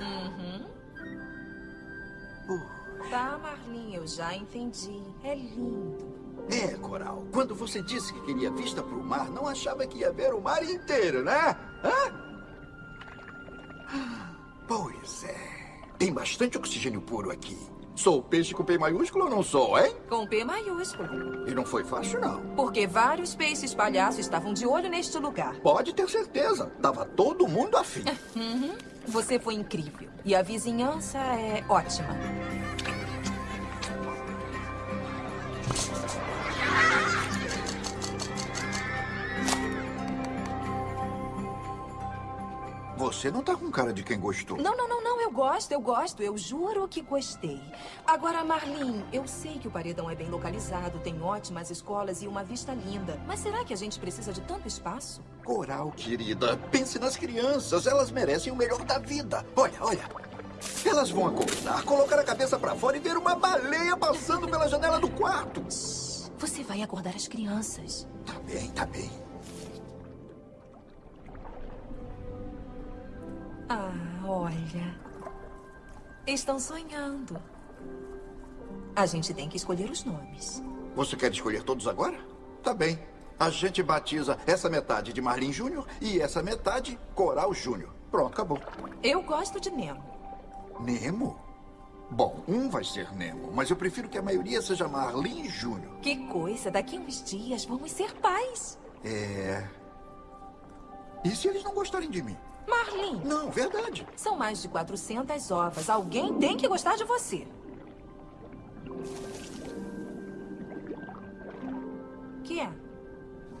Uhum. Puxa. Tá, Marlin, eu já entendi. É lindo. É, Coral. Quando você disse que queria vista para o mar, não achava que ia ver o mar inteiro, né? Hã? Pois é. Tem bastante oxigênio puro aqui. Sou peixe com P maiúsculo ou não sou, hein? Com P maiúsculo. E não foi fácil, não. Porque vários peixes palhaços estavam de olho neste lugar. Pode ter certeza. Tava todo mundo afim. Uhum. Você foi incrível. E a vizinhança é ótima. Você não tá com cara de quem gostou. Não, não, não, não. Eu gosto, eu gosto. Eu juro que gostei. Agora, Marlin, eu sei que o paredão é bem localizado, tem ótimas escolas e uma vista linda. Mas será que a gente precisa de tanto espaço? Coral, querida, pense nas crianças. Elas merecem o melhor da vida. Olha, olha. Elas vão acordar, colocar a cabeça pra fora e ver uma baleia passando pela janela do quarto. Você vai acordar as crianças. Tá bem, tá bem. Ah, olha. Estão sonhando. A gente tem que escolher os nomes. Você quer escolher todos agora? Tá bem. A gente batiza essa metade de Marlin Júnior e essa metade Coral Júnior. Pronto, acabou. Eu gosto de Nemo. Nemo? Bom, um vai ser Nemo, mas eu prefiro que a maioria seja Marlin Júnior. Que coisa, daqui a uns dias vamos ser pais. É. E se eles não gostarem de mim? Marlin, Não, verdade. são mais de 400 ovas. Alguém tem que gostar de você. Que é?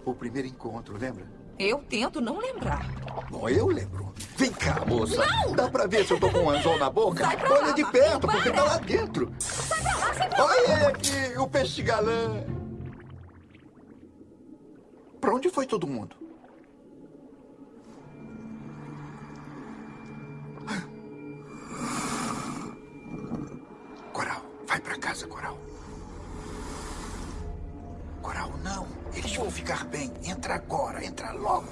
O primeiro encontro, lembra? Eu tento não lembrar. Bom, eu lembro. Vem cá, moça. Dá pra ver se eu tô com um anzol na boca? Sai pra Olha lá, de perto, porque para. tá lá dentro. Sai pra lá, sai pra lá. Olha aqui, o peixe galã. Pra onde foi todo mundo? Vai pra casa, Coral. Coral, não. Eles vão ficar bem. Entra agora, entra logo.